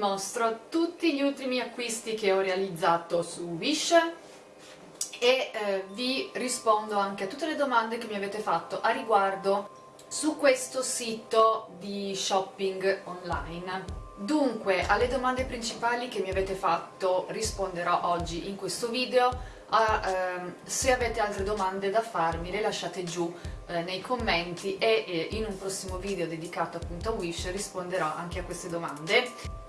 mostro tutti gli ultimi acquisti che ho realizzato su Wish e eh, vi rispondo anche a tutte le domande che mi avete fatto a riguardo su questo sito di shopping online. Dunque, alle domande principali che mi avete fatto risponderò oggi in questo video, a, ehm, se avete altre domande da farmi le lasciate giù eh, nei commenti e eh, in un prossimo video dedicato appunto a Wish risponderò anche a queste domande.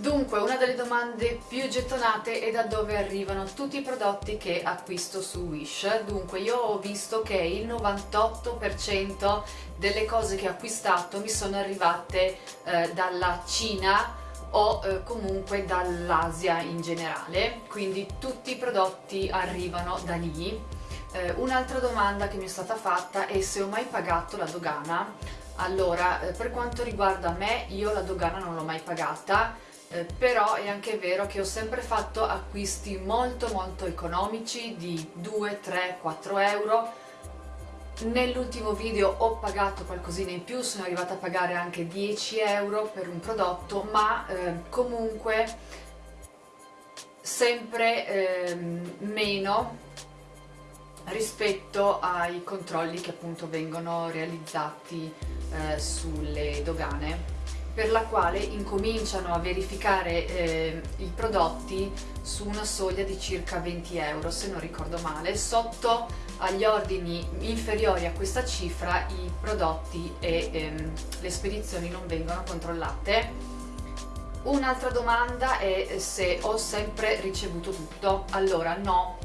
Dunque, una delle domande più gettonate è da dove arrivano tutti i prodotti che acquisto su Wish. Dunque, io ho visto che il 98% delle cose che ho acquistato mi sono arrivate eh, dalla Cina o eh, comunque dall'Asia in generale, quindi tutti i prodotti arrivano da lì. Eh, Un'altra domanda che mi è stata fatta è se ho mai pagato la dogana. Allora, eh, per quanto riguarda me, io la dogana non l'ho mai pagata, eh, però è anche vero che ho sempre fatto acquisti molto molto economici di 2, 3, 4 euro. Nell'ultimo video ho pagato qualcosina in più, sono arrivata a pagare anche 10 euro per un prodotto ma eh, comunque sempre eh, meno rispetto ai controlli che appunto vengono realizzati eh, sulle dogane per la quale incominciano a verificare eh, i prodotti su una soglia di circa 20 euro se non ricordo male. Sotto agli ordini inferiori a questa cifra i prodotti e ehm, le spedizioni non vengono controllate. Un'altra domanda è se ho sempre ricevuto tutto. Allora no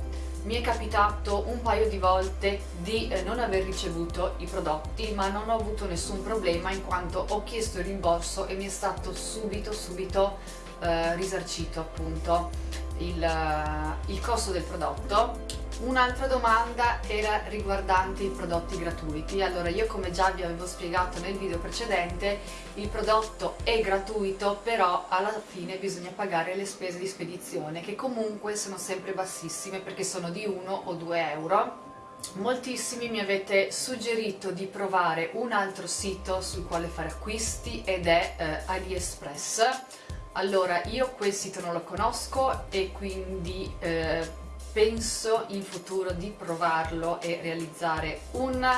mi è capitato un paio di volte di eh, non aver ricevuto i prodotti ma non ho avuto nessun problema in quanto ho chiesto il rimborso e mi è stato subito subito eh, risarcito appunto il, uh, il costo del prodotto Un'altra domanda era riguardante i prodotti gratuiti. Allora io come già vi avevo spiegato nel video precedente il prodotto è gratuito però alla fine bisogna pagare le spese di spedizione che comunque sono sempre bassissime perché sono di 1 o 2 euro. Moltissimi mi avete suggerito di provare un altro sito sul quale fare acquisti ed è eh, AliExpress. Allora io quel sito non lo conosco e quindi eh, penso in futuro di provarlo e realizzare un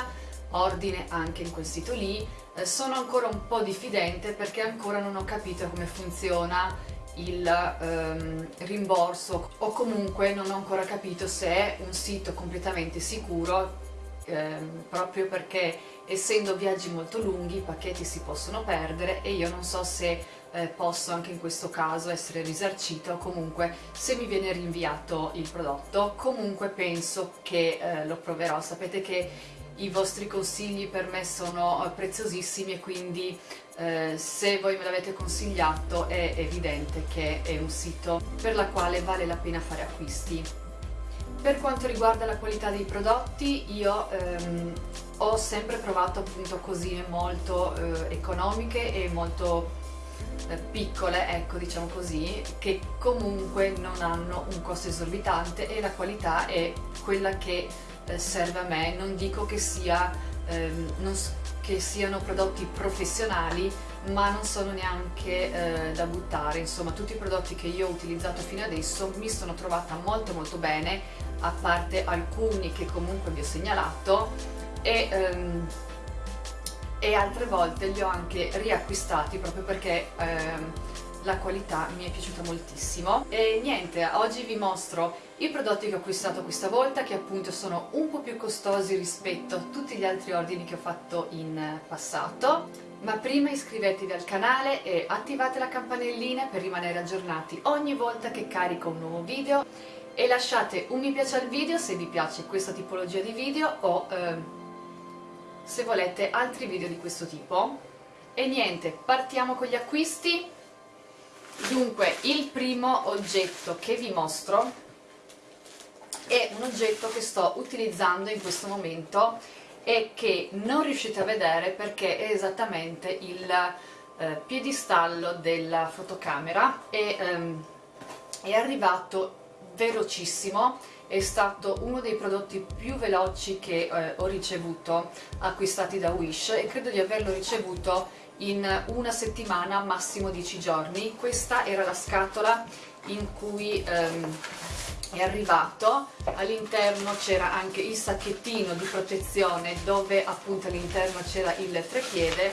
ordine anche in quel sito lì. Eh, sono ancora un po' diffidente perché ancora non ho capito come funziona il ehm, rimborso o comunque non ho ancora capito se è un sito completamente sicuro ehm, proprio perché essendo viaggi molto lunghi i pacchetti si possono perdere e io non so se eh, posso anche in questo caso essere risarcita o comunque se mi viene rinviato il prodotto comunque penso che eh, lo proverò. Sapete che i vostri consigli per me sono eh, preziosissimi e quindi eh, se voi me l'avete consigliato è evidente che è un sito per la quale vale la pena fare acquisti. Per quanto riguarda la qualità dei prodotti io ehm, ho sempre provato appunto cosine molto eh, economiche e molto piccole, ecco diciamo così, che comunque non hanno un costo esorbitante e la qualità è quella che eh, serve a me, non dico che, sia, ehm, non, che siano prodotti professionali ma non sono neanche eh, da buttare, insomma tutti i prodotti che io ho utilizzato fino adesso mi sono trovata molto molto bene, a parte alcuni che comunque vi ho segnalato e, ehm, e altre volte li ho anche riacquistati proprio perché ehm, la qualità mi è piaciuta moltissimo. E niente, oggi vi mostro i prodotti che ho acquistato questa volta che appunto sono un po' più costosi rispetto a tutti gli altri ordini che ho fatto in passato. Ma prima iscrivetevi al canale e attivate la campanellina per rimanere aggiornati ogni volta che carico un nuovo video. E lasciate un mi piace al video se vi piace questa tipologia di video o eh, se volete altri video di questo tipo. E niente, partiamo con gli acquisti. Dunque il primo oggetto che vi mostro è un oggetto che sto utilizzando in questo momento e che non riuscite a vedere perché è esattamente il eh, piedistallo della fotocamera e ehm, è arrivato velocissimo è stato uno dei prodotti più veloci che eh, ho ricevuto acquistati da Wish e credo di averlo ricevuto in una settimana, massimo 10 giorni. Questa era la scatola in cui ehm, è arrivato, all'interno c'era anche il sacchettino di protezione dove appunto all'interno c'era il trepiede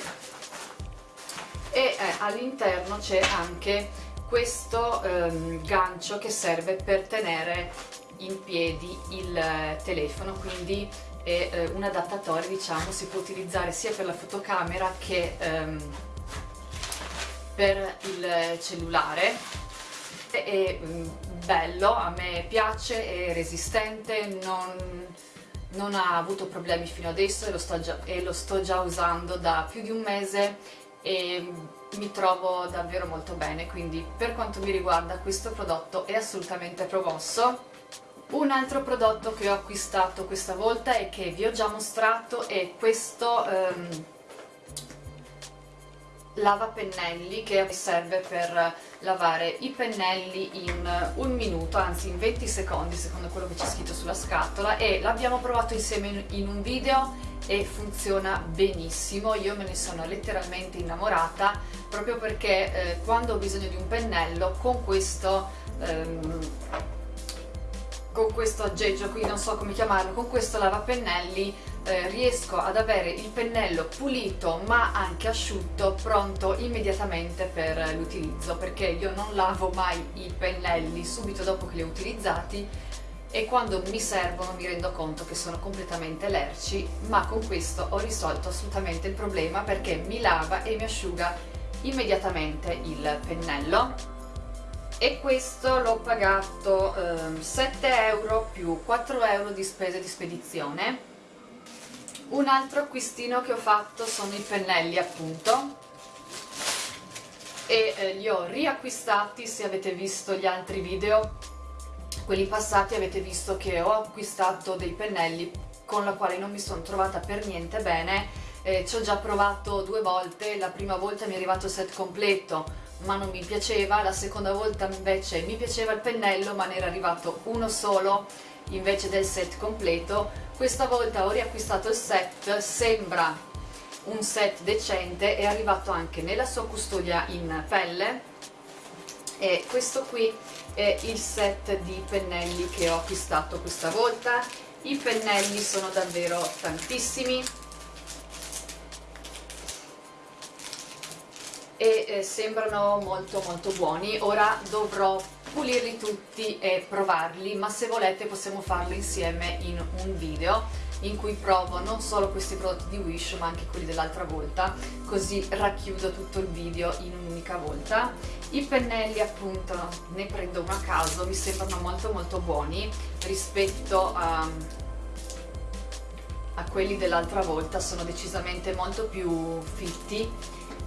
e eh, all'interno c'è anche questo ehm, gancio che serve per tenere in piedi il eh, telefono quindi è eh, un adattatore diciamo si può utilizzare sia per la fotocamera che ehm, per il cellulare è mm, bello, a me piace, è resistente, non, non ha avuto problemi fino adesso e lo, sto già, e lo sto già usando da più di un mese e mi trovo davvero molto bene, quindi per quanto mi riguarda questo prodotto è assolutamente promosso. Un altro prodotto che ho acquistato questa volta e che vi ho già mostrato è questo um, lavapennelli che serve per lavare i pennelli in un minuto, anzi in 20 secondi secondo quello che c'è scritto sulla scatola e l'abbiamo provato insieme in un video e funziona benissimo, io me ne sono letteralmente innamorata proprio perché eh, quando ho bisogno di un pennello con questo ehm, con questo aggeggio qui, non so come chiamarlo, con questo lavapennelli eh, riesco ad avere il pennello pulito ma anche asciutto pronto immediatamente per l'utilizzo perché io non lavo mai i pennelli subito dopo che li ho utilizzati e quando mi servono mi rendo conto che sono completamente lerci ma con questo ho risolto assolutamente il problema perché mi lava e mi asciuga immediatamente il pennello e questo l'ho pagato eh, 7 euro più 4 euro di spese di spedizione. Un altro acquistino che ho fatto sono i pennelli appunto. E eh, li ho riacquistati se avete visto gli altri video. Quelli passati avete visto che ho acquistato dei pennelli con la quale non mi sono trovata per niente bene. Eh, ci ho già provato due volte. La prima volta mi è arrivato il set completo ma non mi piaceva, la seconda volta invece mi piaceva il pennello ma ne era arrivato uno solo invece del set completo, questa volta ho riacquistato il set, sembra un set decente, è arrivato anche nella sua custodia in pelle. E questo qui è il set di pennelli che ho acquistato questa volta, i pennelli sono davvero tantissimi, e eh, sembrano molto molto buoni. Ora dovrò pulirli tutti e provarli ma se volete possiamo farlo insieme in un video in cui provo non solo questi prodotti di Wish ma anche quelli dell'altra volta. Così racchiudo tutto il video in un'unica volta. I pennelli appunto ne prendo uno a caso mi sembrano molto molto buoni rispetto a, a quelli dell'altra volta. Sono decisamente molto più fitti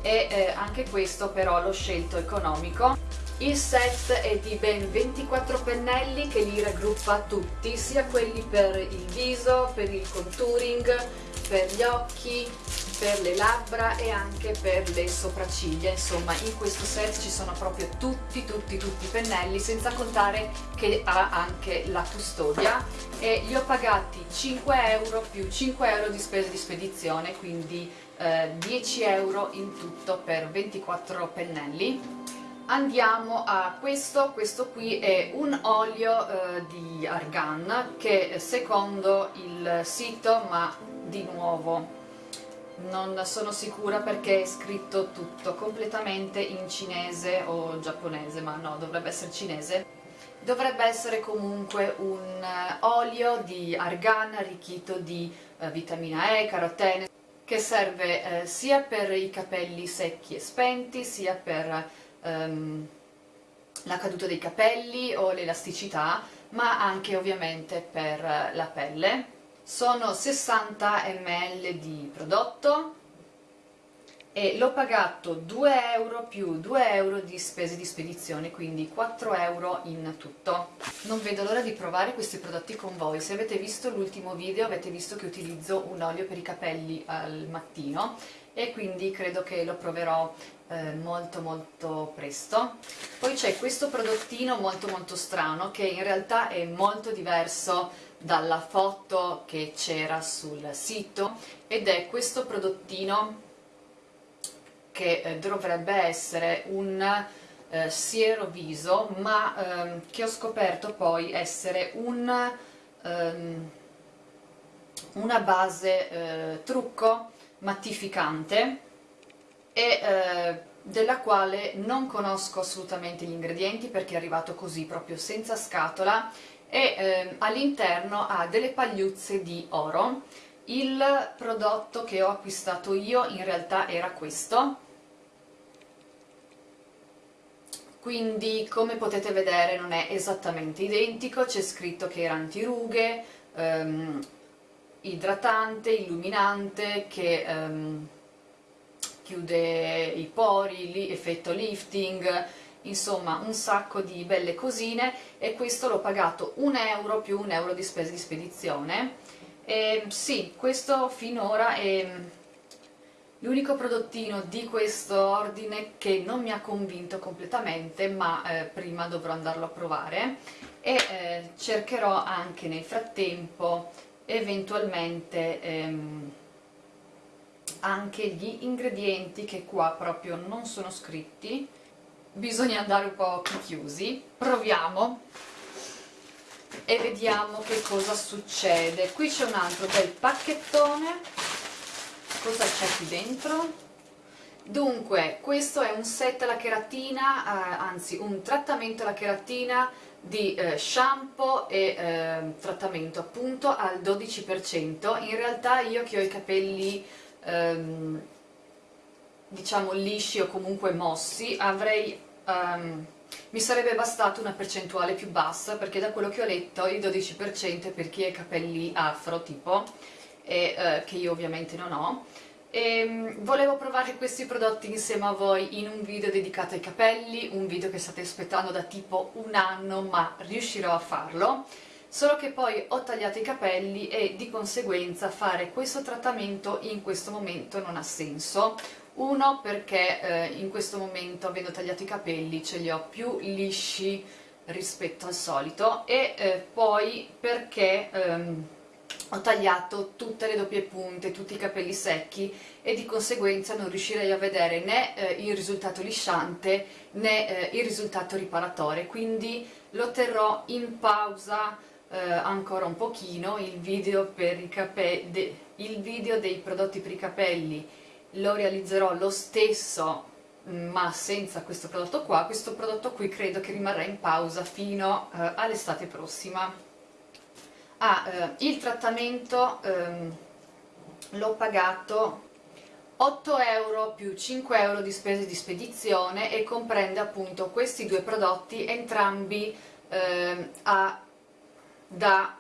e eh, anche questo però l'ho scelto economico. Il set è di ben 24 pennelli che li raggruppa tutti, sia quelli per il viso, per il contouring, per gli occhi, per le labbra e anche per le sopracciglia, insomma in questo set ci sono proprio tutti tutti tutti i pennelli senza contare che ha anche la custodia. E li ho pagati 5 euro più 5 euro di spese di spedizione quindi eh, 10 euro in tutto per 24 pennelli. Andiamo a questo, questo qui è un olio eh, di argan che secondo il sito, ma di nuovo non sono sicura perché è scritto tutto completamente in cinese o giapponese, ma no, dovrebbe essere cinese. Dovrebbe essere comunque un eh, olio di argan arricchito di eh, vitamina E, carotene che serve eh, sia per i capelli secchi e spenti sia per um, la caduta dei capelli o l'elasticità, ma anche ovviamente per la pelle. Sono 60 ml di prodotto e l'ho pagato 2 euro più 2 euro di spese di spedizione, quindi 4 euro in tutto. Non vedo l'ora di provare questi prodotti con voi, se avete visto l'ultimo video avete visto che utilizzo un olio per i capelli al mattino e quindi credo che lo proverò eh, molto molto presto. Poi c'è questo prodottino molto molto strano che in realtà è molto diverso dalla foto che c'era sul sito ed è questo prodottino che eh, dovrebbe essere un eh, siero viso ma ehm, che ho scoperto poi essere un, ehm, una base eh, trucco mattificante e eh, della quale non conosco assolutamente gli ingredienti perché è arrivato così proprio senza scatola e eh, all'interno ha delle pagliuzze di oro. Il prodotto che ho acquistato io in realtà era questo quindi come potete vedere non è esattamente identico. C'è scritto che era antirughe ehm, idratante, illuminante che ehm, chiude i pori, li, effetto lifting, insomma un sacco di belle cosine. E questo l'ho pagato un euro più un euro di spese di spedizione. E sì, questo finora è l'unico prodottino di questo ordine che non mi ha convinto completamente ma eh, prima dovrò andarlo a provare e eh, cercherò anche nel frattempo eventualmente ehm, anche gli ingredienti che qua proprio non sono scritti. Bisogna andare un po' chiusi. Proviamo e vediamo che cosa succede. Qui c'è un altro bel pacchettone cosa c'è qui dentro? dunque questo è un set alla cheratina eh, anzi un trattamento alla cheratina di eh, shampoo e eh, trattamento appunto al 12% in realtà io che ho i capelli ehm, diciamo lisci o comunque mossi avrei um, mi sarebbe bastato una percentuale più bassa perché da quello che ho letto il 12% è per chi ha i capelli afro tipo e, eh, che io ovviamente non ho. E, um, volevo provare questi prodotti insieme a voi in un video dedicato ai capelli un video che state aspettando da tipo un anno ma riuscirò a farlo. Solo che poi ho tagliato i capelli e di conseguenza fare questo trattamento in questo momento non ha senso. Uno perché eh, in questo momento avendo tagliato i capelli ce li ho più lisci rispetto al solito e eh, poi perché ehm, ho tagliato tutte le doppie punte, tutti i capelli secchi e di conseguenza non riuscirei a vedere né eh, il risultato lisciante né eh, il risultato riparatore quindi lo terrò in pausa eh, ancora un pochino il video, il video dei prodotti per i capelli lo realizzerò lo stesso ma senza questo prodotto qua, questo prodotto qui credo che rimarrà in pausa fino eh, all'estate prossima. Ah, eh, il trattamento ehm, l'ho pagato 8 euro più 5 euro di spese di spedizione e comprende appunto questi due prodotti entrambi eh, a da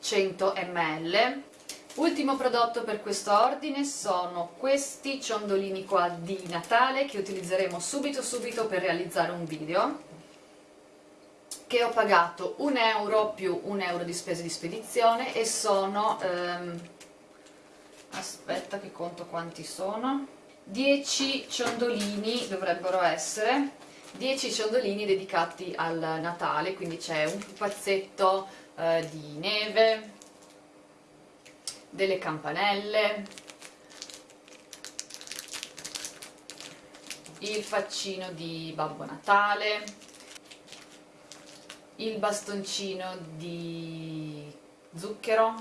100 ml ultimo prodotto per questo ordine sono questi ciondolini qua di Natale che utilizzeremo subito subito per realizzare un video che ho pagato 1 euro più 1 euro di spese di spedizione e sono ehm, aspetta che conto quanti sono. 10 ciondolini dovrebbero essere 10 ciondolini dedicati al Natale quindi c'è un pupazzetto eh, di neve, delle campanelle, il faccino di Babbo Natale, il bastoncino di zucchero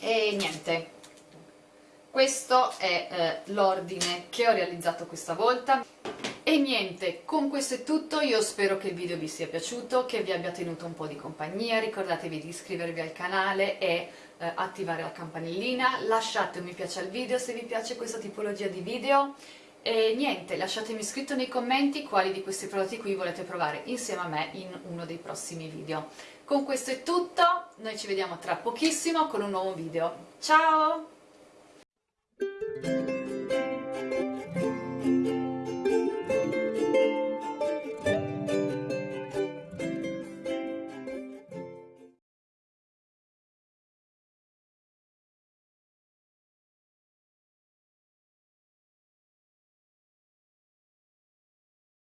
e niente. Questo è eh, l'ordine che ho realizzato questa volta. E niente, con questo è tutto, io spero che il video vi sia piaciuto, che vi abbia tenuto un po' di compagnia, ricordatevi di iscrivervi al canale e eh, attivare la campanellina, lasciate un mi piace al video se vi piace questa tipologia di video e niente, lasciatemi scritto nei commenti quali di questi prodotti qui volete provare insieme a me in uno dei prossimi video. Con questo è tutto, noi ci vediamo tra pochissimo con un nuovo video. Ciao!